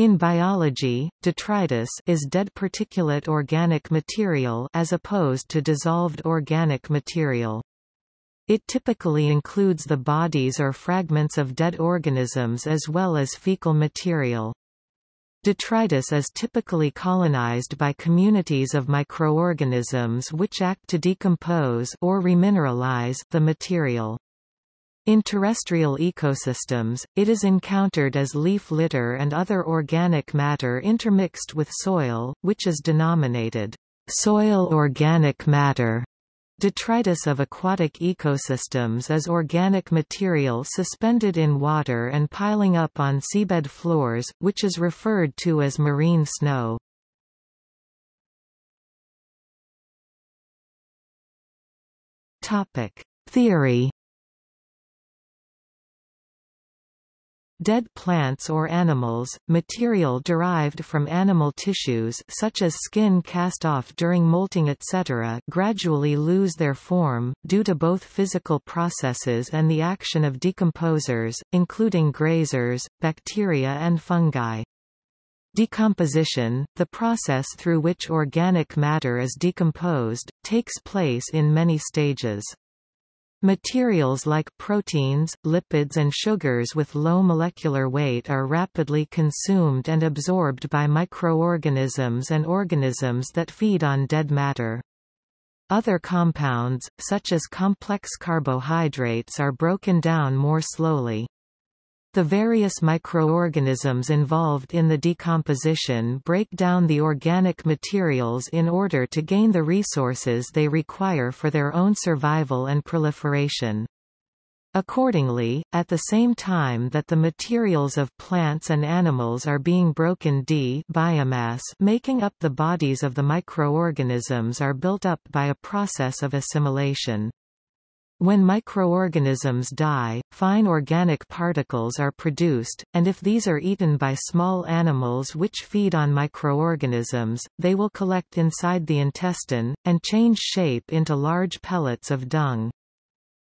In biology, detritus is dead particulate organic material as opposed to dissolved organic material. It typically includes the bodies or fragments of dead organisms as well as fecal material. Detritus is typically colonized by communities of microorganisms which act to decompose or remineralize the material. In terrestrial ecosystems, it is encountered as leaf litter and other organic matter intermixed with soil, which is denominated soil organic matter. Detritus of aquatic ecosystems is organic material suspended in water and piling up on seabed floors, which is referred to as marine snow. Theory Dead plants or animals, material derived from animal tissues such as skin cast off during molting etc. gradually lose their form, due to both physical processes and the action of decomposers, including grazers, bacteria and fungi. Decomposition, the process through which organic matter is decomposed, takes place in many stages. Materials like proteins, lipids and sugars with low molecular weight are rapidly consumed and absorbed by microorganisms and organisms that feed on dead matter. Other compounds, such as complex carbohydrates are broken down more slowly. The various microorganisms involved in the decomposition break down the organic materials in order to gain the resources they require for their own survival and proliferation. Accordingly, at the same time that the materials of plants and animals are being broken d biomass making up the bodies of the microorganisms are built up by a process of assimilation. When microorganisms die, fine organic particles are produced, and if these are eaten by small animals which feed on microorganisms, they will collect inside the intestine, and change shape into large pellets of dung.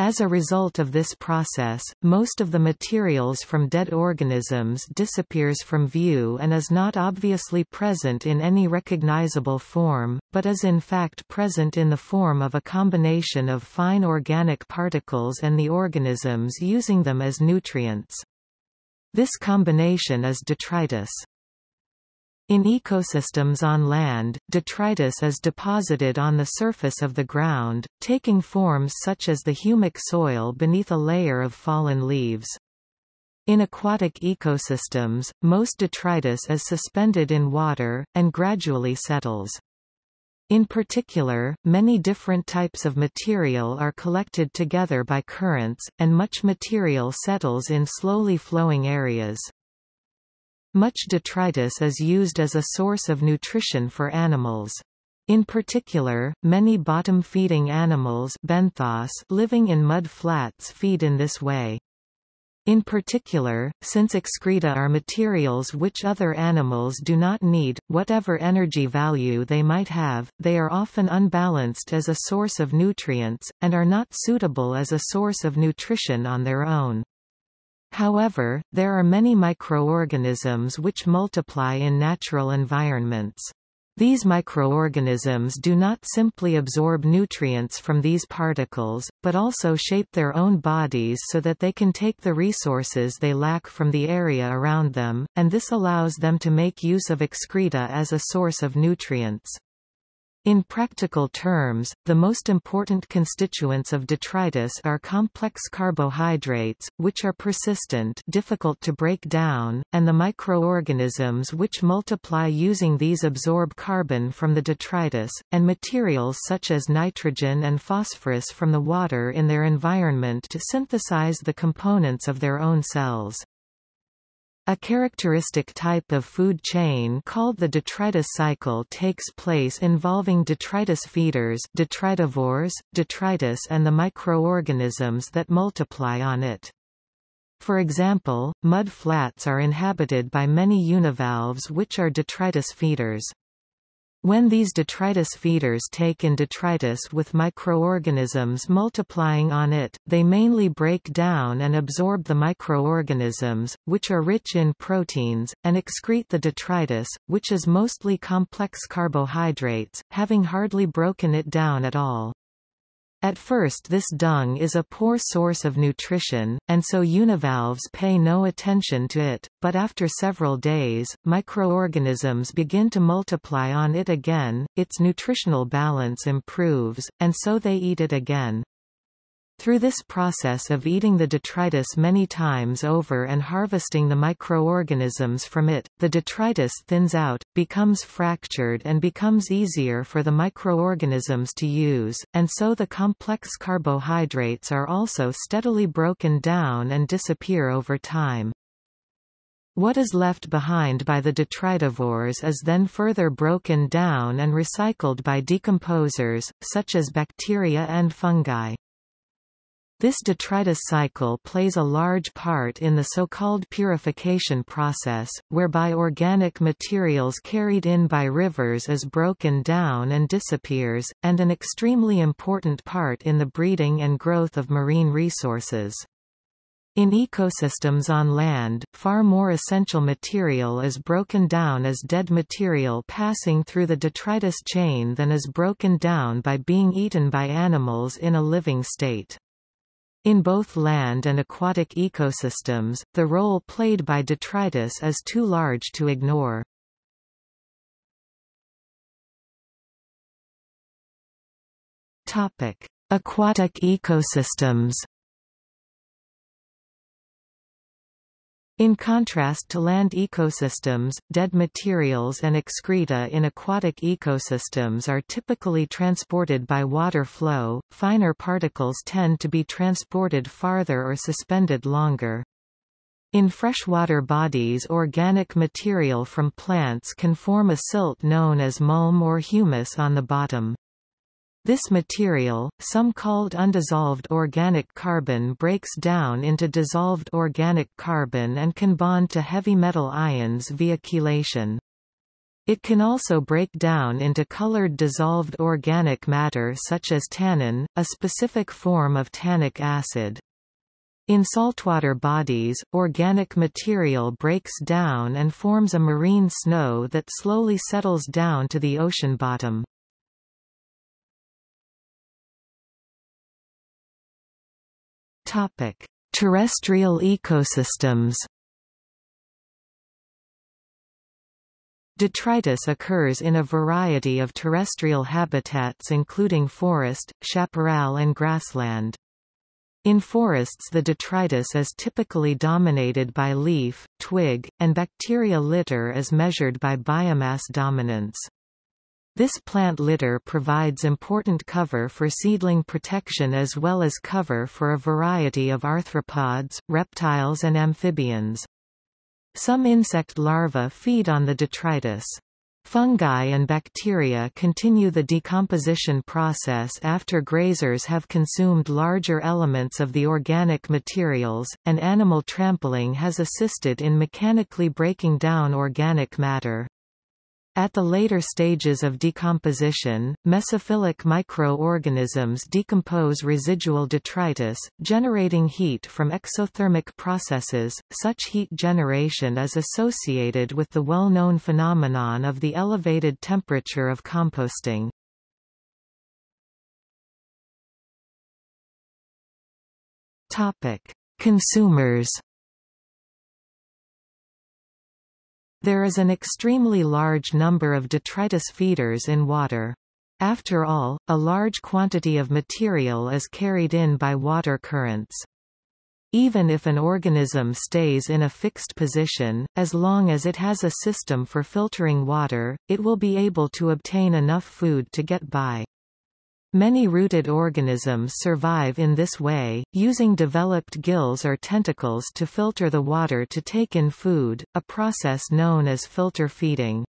As a result of this process, most of the materials from dead organisms disappears from view and is not obviously present in any recognizable form, but is in fact present in the form of a combination of fine organic particles and the organisms using them as nutrients. This combination is detritus. In ecosystems on land, detritus is deposited on the surface of the ground, taking forms such as the humic soil beneath a layer of fallen leaves. In aquatic ecosystems, most detritus is suspended in water, and gradually settles. In particular, many different types of material are collected together by currents, and much material settles in slowly flowing areas. Much detritus is used as a source of nutrition for animals. In particular, many bottom-feeding animals benthos living in mud flats feed in this way. In particular, since excreta are materials which other animals do not need, whatever energy value they might have, they are often unbalanced as a source of nutrients, and are not suitable as a source of nutrition on their own. However, there are many microorganisms which multiply in natural environments. These microorganisms do not simply absorb nutrients from these particles, but also shape their own bodies so that they can take the resources they lack from the area around them, and this allows them to make use of excreta as a source of nutrients. In practical terms, the most important constituents of detritus are complex carbohydrates, which are persistent difficult to break down, and the microorganisms which multiply using these absorb carbon from the detritus, and materials such as nitrogen and phosphorus from the water in their environment to synthesize the components of their own cells. A characteristic type of food chain called the detritus cycle takes place involving detritus feeders detritivores, detritus and the microorganisms that multiply on it. For example, mud flats are inhabited by many univalves which are detritus feeders. When these detritus feeders take in detritus with microorganisms multiplying on it, they mainly break down and absorb the microorganisms, which are rich in proteins, and excrete the detritus, which is mostly complex carbohydrates, having hardly broken it down at all. At first this dung is a poor source of nutrition, and so univalves pay no attention to it, but after several days, microorganisms begin to multiply on it again, its nutritional balance improves, and so they eat it again. Through this process of eating the detritus many times over and harvesting the microorganisms from it, the detritus thins out, becomes fractured and becomes easier for the microorganisms to use, and so the complex carbohydrates are also steadily broken down and disappear over time. What is left behind by the detritivores is then further broken down and recycled by decomposers, such as bacteria and fungi. This detritus cycle plays a large part in the so-called purification process, whereby organic materials carried in by rivers is broken down and disappears, and an extremely important part in the breeding and growth of marine resources. In ecosystems on land, far more essential material is broken down as dead material passing through the detritus chain than is broken down by being eaten by animals in a living state. In both land and aquatic ecosystems, the role played by detritus is too large to ignore. Topic: Aquatic ecosystems. In contrast to land ecosystems, dead materials and excreta in aquatic ecosystems are typically transported by water flow, finer particles tend to be transported farther or suspended longer. In freshwater bodies organic material from plants can form a silt known as mulm or humus on the bottom. This material, some called undissolved organic carbon breaks down into dissolved organic carbon and can bond to heavy metal ions via chelation. It can also break down into colored dissolved organic matter such as tannin, a specific form of tannic acid. In saltwater bodies, organic material breaks down and forms a marine snow that slowly settles down to the ocean bottom. Topic: Terrestrial ecosystems. Detritus occurs in a variety of terrestrial habitats including forest, chaparral and grassland. In forests the detritus is typically dominated by leaf, twig, and bacteria litter as measured by biomass dominance. This plant litter provides important cover for seedling protection as well as cover for a variety of arthropods, reptiles and amphibians. Some insect larvae feed on the detritus. Fungi and bacteria continue the decomposition process after grazers have consumed larger elements of the organic materials, and animal trampling has assisted in mechanically breaking down organic matter. At the later stages of decomposition, mesophilic microorganisms decompose residual detritus, generating heat from exothermic processes. Such heat generation is associated with the well-known phenomenon of the elevated temperature of composting. Topic: Consumers There is an extremely large number of detritus feeders in water. After all, a large quantity of material is carried in by water currents. Even if an organism stays in a fixed position, as long as it has a system for filtering water, it will be able to obtain enough food to get by. Many rooted organisms survive in this way, using developed gills or tentacles to filter the water to take in food, a process known as filter feeding.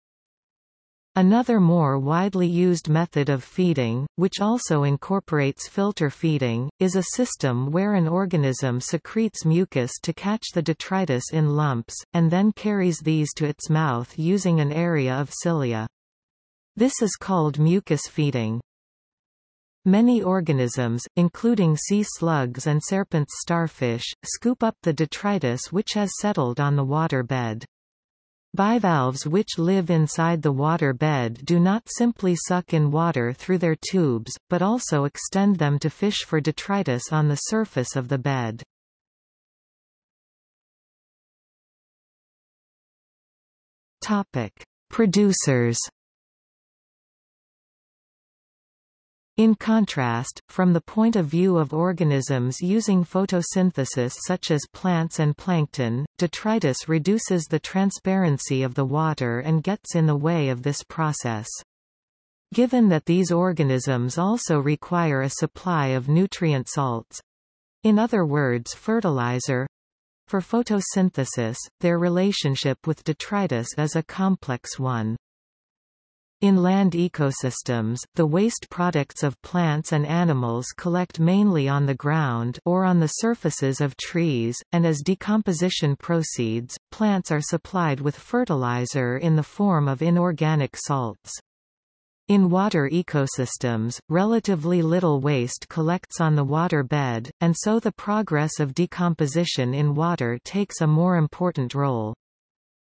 Another more widely used method of feeding, which also incorporates filter feeding, is a system where an organism secretes mucus to catch the detritus in lumps, and then carries these to its mouth using an area of cilia. This is called mucus feeding. Many organisms, including sea slugs and serpents starfish, scoop up the detritus which has settled on the water bed. Bivalves which live inside the water bed do not simply suck in water through their tubes, but also extend them to fish for detritus on the surface of the bed. Producers In contrast, from the point of view of organisms using photosynthesis such as plants and plankton, detritus reduces the transparency of the water and gets in the way of this process. Given that these organisms also require a supply of nutrient salts—in other words fertilizer, for photosynthesis, their relationship with detritus is a complex one. In land ecosystems, the waste products of plants and animals collect mainly on the ground or on the surfaces of trees, and as decomposition proceeds, plants are supplied with fertilizer in the form of inorganic salts. In water ecosystems, relatively little waste collects on the water bed, and so the progress of decomposition in water takes a more important role.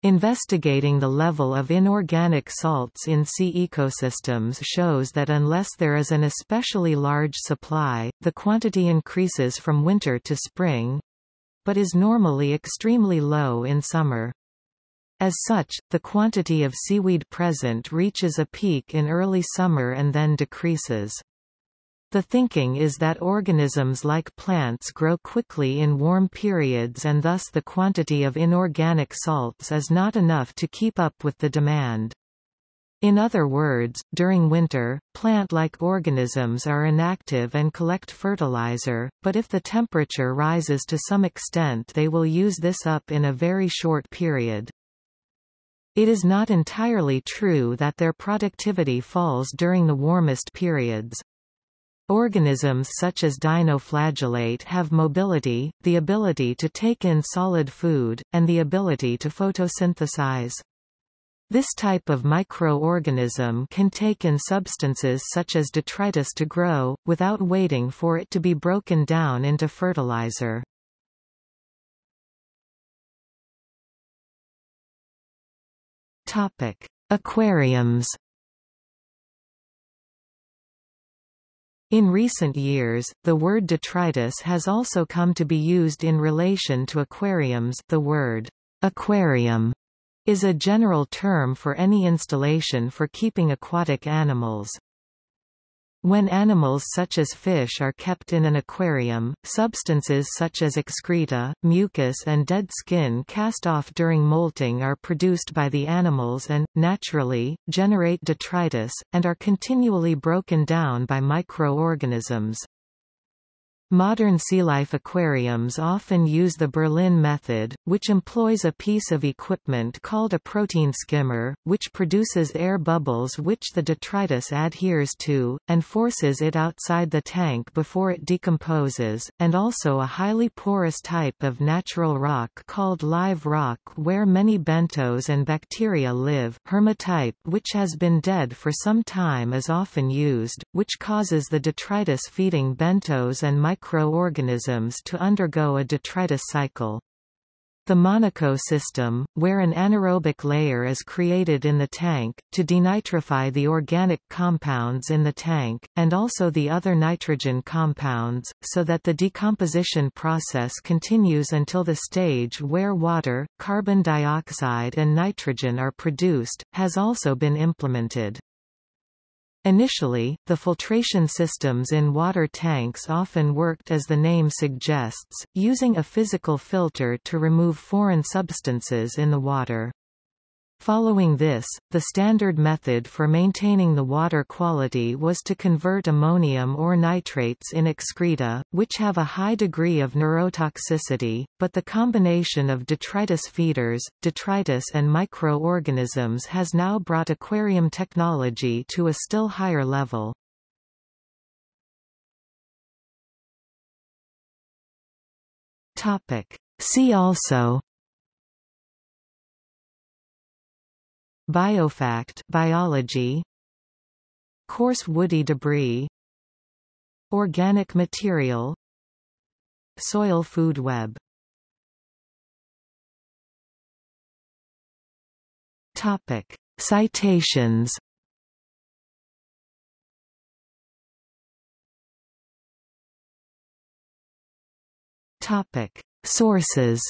Investigating the level of inorganic salts in sea ecosystems shows that unless there is an especially large supply, the quantity increases from winter to spring—but is normally extremely low in summer. As such, the quantity of seaweed present reaches a peak in early summer and then decreases. The thinking is that organisms like plants grow quickly in warm periods and thus the quantity of inorganic salts is not enough to keep up with the demand. In other words, during winter, plant-like organisms are inactive and collect fertilizer, but if the temperature rises to some extent they will use this up in a very short period. It is not entirely true that their productivity falls during the warmest periods. Organisms such as dinoflagellate have mobility, the ability to take in solid food, and the ability to photosynthesize. This type of microorganism can take in substances such as detritus to grow, without waiting for it to be broken down into fertilizer. Aquariums In recent years, the word detritus has also come to be used in relation to aquariums the word aquarium is a general term for any installation for keeping aquatic animals. When animals such as fish are kept in an aquarium, substances such as excreta, mucus and dead skin cast off during molting are produced by the animals and, naturally, generate detritus, and are continually broken down by microorganisms. Modern sea life aquariums often use the Berlin method, which employs a piece of equipment called a protein skimmer, which produces air bubbles which the detritus adheres to, and forces it outside the tank before it decomposes, and also a highly porous type of natural rock called live rock where many benthos and bacteria live hermatype which has been dead for some time is often used, which causes the detritus feeding benthos and microorganisms to undergo a detritus cycle. The Monaco system, where an anaerobic layer is created in the tank, to denitrify the organic compounds in the tank, and also the other nitrogen compounds, so that the decomposition process continues until the stage where water, carbon dioxide and nitrogen are produced, has also been implemented. Initially, the filtration systems in water tanks often worked as the name suggests, using a physical filter to remove foreign substances in the water. Following this, the standard method for maintaining the water quality was to convert ammonium or nitrates in excreta, which have a high degree of neurotoxicity, but the combination of detritus feeders, detritus and microorganisms has now brought aquarium technology to a still higher level. See also Biofact biology. Coarse woody debris. Organic material. Soil food web. Topic. Citations. Topic. Sources